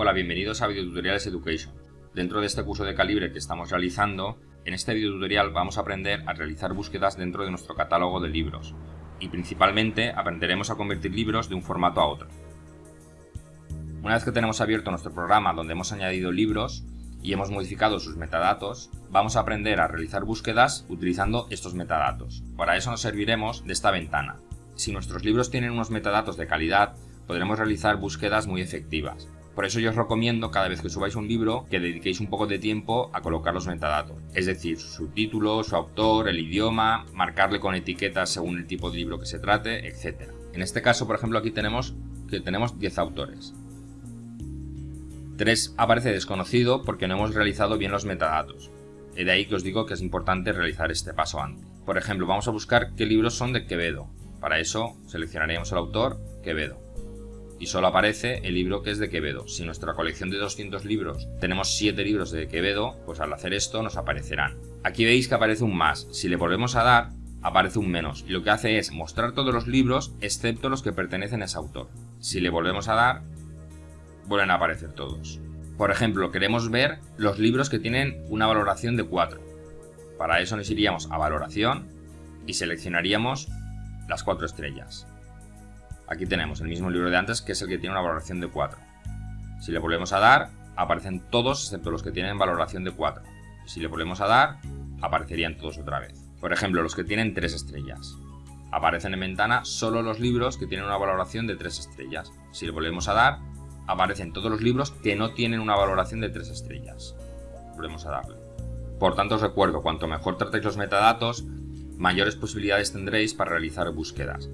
Hola, bienvenidos a Videotutoriales Education. Dentro de este curso de calibre que estamos realizando, en este videotutorial vamos a aprender a realizar búsquedas dentro de nuestro catálogo de libros y principalmente aprenderemos a convertir libros de un formato a otro. Una vez que tenemos abierto nuestro programa donde hemos añadido libros y hemos modificado sus metadatos, vamos a aprender a realizar búsquedas utilizando estos metadatos. Para eso nos serviremos de esta ventana. Si nuestros libros tienen unos metadatos de calidad, podremos realizar búsquedas muy efectivas. Por eso yo os recomiendo cada vez que subáis un libro que dediquéis un poco de tiempo a colocar los metadatos, es decir, su título, su autor, el idioma, marcarle con etiquetas según el tipo de libro que se trate, etc. En este caso, por ejemplo, aquí tenemos que tenemos 10 autores. 3 aparece desconocido porque no hemos realizado bien los metadatos. De ahí que os digo que es importante realizar este paso antes. Por ejemplo, vamos a buscar qué libros son de Quevedo. Para eso seleccionaríamos el autor, Quevedo y solo aparece el libro que es de Quevedo. Si nuestra colección de 200 libros tenemos 7 libros de Quevedo, pues al hacer esto nos aparecerán. Aquí veis que aparece un más, si le volvemos a dar, aparece un menos, y lo que hace es mostrar todos los libros excepto los que pertenecen a ese autor. Si le volvemos a dar, vuelven a aparecer todos. Por ejemplo, queremos ver los libros que tienen una valoración de 4. Para eso nos iríamos a valoración y seleccionaríamos las 4 estrellas. Aquí tenemos el mismo libro de antes, que es el que tiene una valoración de 4. Si le volvemos a dar, aparecen todos excepto los que tienen valoración de 4. Si le volvemos a dar, aparecerían todos otra vez. Por ejemplo, los que tienen 3 estrellas. Aparecen en ventana solo los libros que tienen una valoración de 3 estrellas. Si le volvemos a dar, aparecen todos los libros que no tienen una valoración de 3 estrellas. Volvemos a darle. Por tanto, os recuerdo, cuanto mejor tratéis los metadatos, mayores posibilidades tendréis para realizar búsquedas.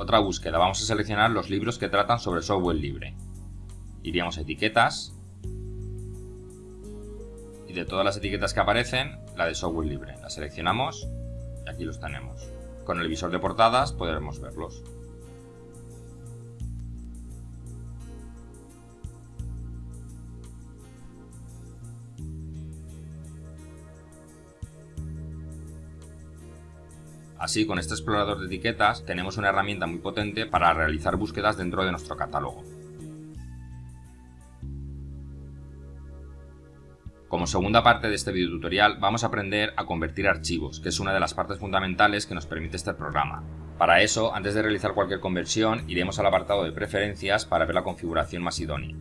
Otra búsqueda, vamos a seleccionar los libros que tratan sobre software libre. Iríamos a etiquetas y de todas las etiquetas que aparecen, la de software libre. La seleccionamos y aquí los tenemos. Con el visor de portadas podremos verlos. Así, con este explorador de etiquetas tenemos una herramienta muy potente para realizar búsquedas dentro de nuestro catálogo. Como segunda parte de este video tutorial vamos a aprender a convertir archivos, que es una de las partes fundamentales que nos permite este programa. Para eso, antes de realizar cualquier conversión, iremos al apartado de preferencias para ver la configuración más idónea.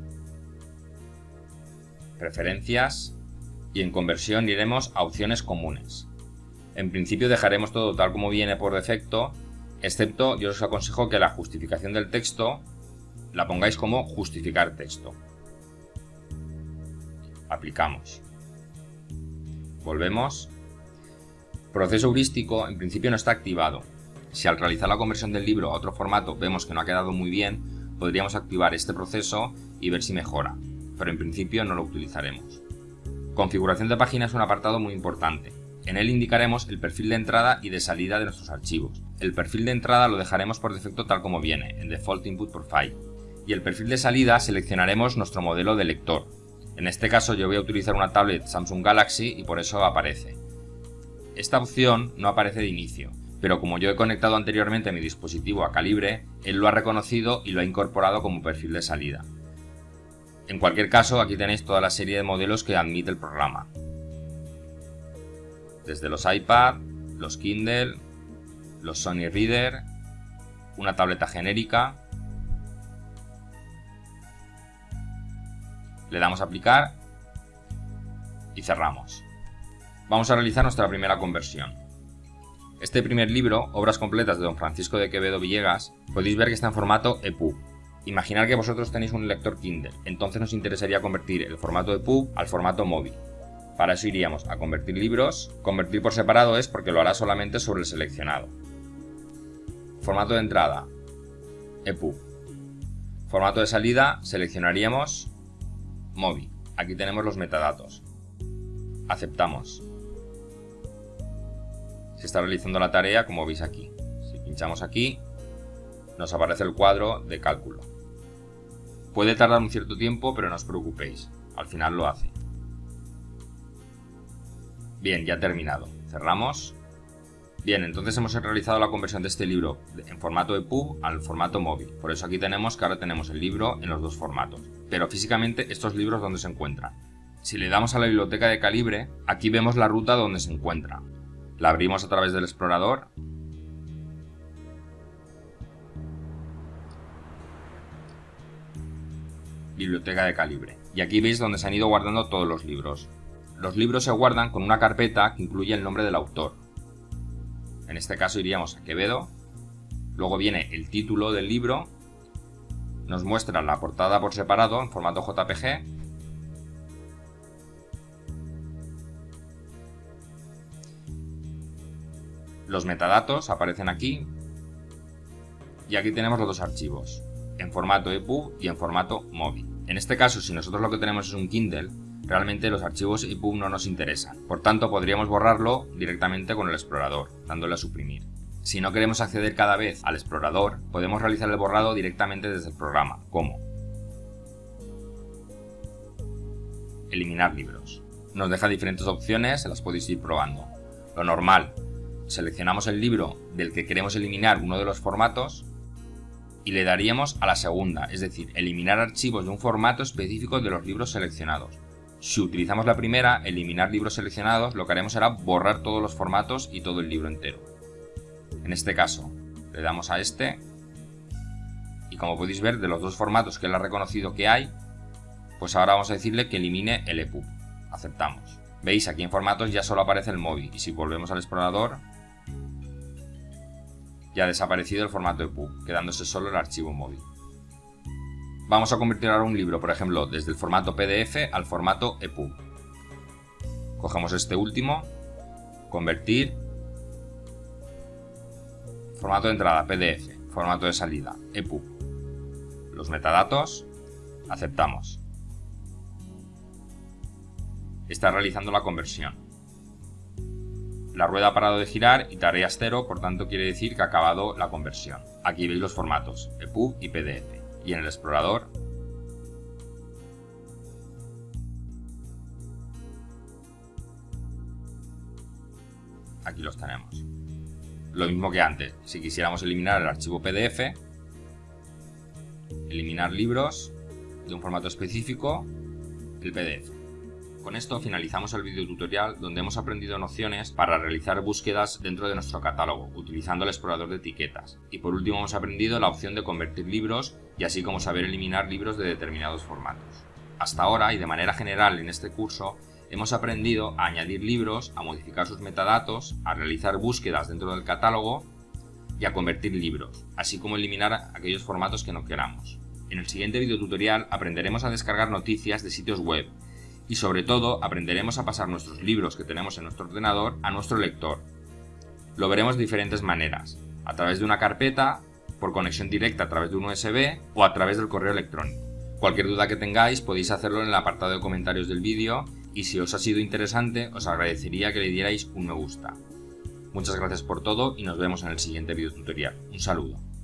Preferencias y en conversión iremos a opciones comunes. En principio dejaremos todo tal como viene por defecto, excepto yo os aconsejo que la justificación del texto la pongáis como justificar texto. Aplicamos. Volvemos. Proceso heurístico en principio no está activado. Si al realizar la conversión del libro a otro formato vemos que no ha quedado muy bien, podríamos activar este proceso y ver si mejora, pero en principio no lo utilizaremos. Configuración de página es un apartado muy importante. En él indicaremos el perfil de entrada y de salida de nuestros archivos. El perfil de entrada lo dejaremos por defecto tal como viene, en Default Input Profile. Y el perfil de salida seleccionaremos nuestro modelo de lector. En este caso yo voy a utilizar una tablet Samsung Galaxy y por eso aparece. Esta opción no aparece de inicio, pero como yo he conectado anteriormente mi dispositivo a calibre, él lo ha reconocido y lo ha incorporado como perfil de salida. En cualquier caso, aquí tenéis toda la serie de modelos que admite el programa desde los iPad, los Kindle, los Sony Reader, una tableta genérica. Le damos a aplicar y cerramos. Vamos a realizar nuestra primera conversión. Este primer libro, Obras completas de Don Francisco de Quevedo Villegas, podéis ver que está en formato EPUB. Imaginar que vosotros tenéis un lector Kindle, entonces nos interesaría convertir el formato EPUB al formato móvil. Para eso iríamos a convertir libros. Convertir por separado es porque lo hará solamente sobre el seleccionado. Formato de entrada, EPUB. Formato de salida, seleccionaríamos MOBI. Aquí tenemos los metadatos. Aceptamos. Se está realizando la tarea como veis aquí. Si pinchamos aquí, nos aparece el cuadro de cálculo. Puede tardar un cierto tiempo, pero no os preocupéis. Al final lo hace. Bien, ya terminado. Cerramos Bien, entonces hemos realizado la conversión de este libro en formato EPUB al formato móvil. Por eso aquí tenemos que ahora tenemos el libro en los dos formatos. Pero físicamente estos libros ¿dónde se encuentran? Si le damos a la biblioteca de calibre, aquí vemos la ruta donde se encuentra. La abrimos a través del explorador. Biblioteca de calibre. Y aquí veis donde se han ido guardando todos los libros. Los libros se guardan con una carpeta que incluye el nombre del autor. En este caso iríamos a Quevedo. Luego viene el título del libro. Nos muestra la portada por separado en formato JPG. Los metadatos aparecen aquí. Y aquí tenemos los dos archivos, en formato EPUB y en formato móvil. En este caso, si nosotros lo que tenemos es un Kindle, realmente los archivos EPUB no nos interesan. Por tanto, podríamos borrarlo directamente con el explorador, dándole a suprimir. Si no queremos acceder cada vez al explorador, podemos realizar el borrado directamente desde el programa. ¿Cómo? Eliminar libros. Nos deja diferentes opciones, las podéis ir probando. Lo normal, seleccionamos el libro del que queremos eliminar uno de los formatos y le daríamos a la segunda, es decir, eliminar archivos de un formato específico de los libros seleccionados. Si utilizamos la primera, eliminar libros seleccionados, lo que haremos será borrar todos los formatos y todo el libro entero. En este caso, le damos a este y como podéis ver de los dos formatos que él ha reconocido que hay, pues ahora vamos a decirle que elimine el EPUB. Aceptamos. Veis, aquí en formatos ya solo aparece el móvil y si volvemos al explorador ya ha desaparecido el formato EPUB, quedándose solo el archivo móvil. Vamos a convertir ahora un libro, por ejemplo, desde el formato PDF al formato EPUB. Cogemos este último, convertir, formato de entrada PDF, formato de salida EPUB. Los metadatos, aceptamos. Está realizando la conversión. La rueda ha parado de girar y tareas cero, por tanto quiere decir que ha acabado la conversión. Aquí veis los formatos, EPUB y PDF y en el explorador aquí los tenemos. Lo mismo que antes, si quisiéramos eliminar el archivo PDF, eliminar libros de un formato específico, el PDF. Con esto finalizamos el video tutorial donde hemos aprendido nociones para realizar búsquedas dentro de nuestro catálogo, utilizando el explorador de etiquetas. Y por último hemos aprendido la opción de convertir libros y así como saber eliminar libros de determinados formatos. Hasta ahora y de manera general en este curso hemos aprendido a añadir libros, a modificar sus metadatos, a realizar búsquedas dentro del catálogo y a convertir libros, así como eliminar aquellos formatos que no queramos. En el siguiente video tutorial aprenderemos a descargar noticias de sitios web y sobre todo aprenderemos a pasar nuestros libros que tenemos en nuestro ordenador a nuestro lector. Lo veremos de diferentes maneras, a través de una carpeta, por conexión directa a través de un USB o a través del correo electrónico. Cualquier duda que tengáis podéis hacerlo en el apartado de comentarios del vídeo y si os ha sido interesante os agradecería que le dierais un me gusta. Muchas gracias por todo y nos vemos en el siguiente video tutorial. Un saludo.